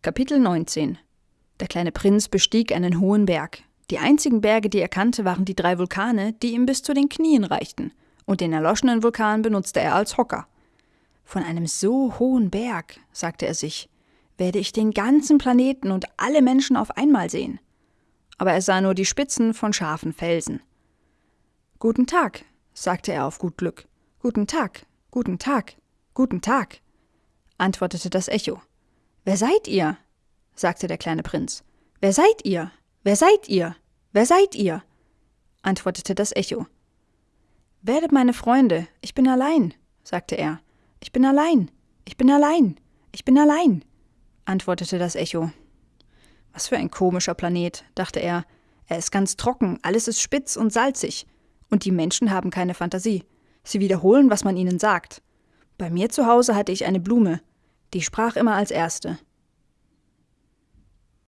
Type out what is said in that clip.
Kapitel 19 Der kleine Prinz bestieg einen hohen Berg. Die einzigen Berge, die er kannte, waren die drei Vulkane, die ihm bis zu den Knien reichten, und den erloschenen Vulkan benutzte er als Hocker. Von einem so hohen Berg, sagte er sich, werde ich den ganzen Planeten und alle Menschen auf einmal sehen. Aber er sah nur die Spitzen von scharfen Felsen. Guten Tag, sagte er auf gut Glück. Guten Tag, guten Tag, guten Tag, antwortete das Echo. Wer seid ihr? sagte der kleine Prinz. Wer seid ihr? Wer seid ihr? Wer seid ihr? antwortete das Echo. Werdet meine Freunde, ich bin allein, sagte er. Ich bin allein, ich bin allein, ich bin allein, antwortete das Echo. Was für ein komischer Planet, dachte er. Er ist ganz trocken, alles ist spitz und salzig. Und die Menschen haben keine Fantasie. Sie wiederholen, was man ihnen sagt. Bei mir zu Hause hatte ich eine Blume. Die sprach immer als erste.